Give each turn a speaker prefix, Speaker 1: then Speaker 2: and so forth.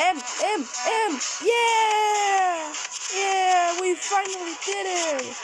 Speaker 1: M, M, M. Yeah! Yeah, we finally did it!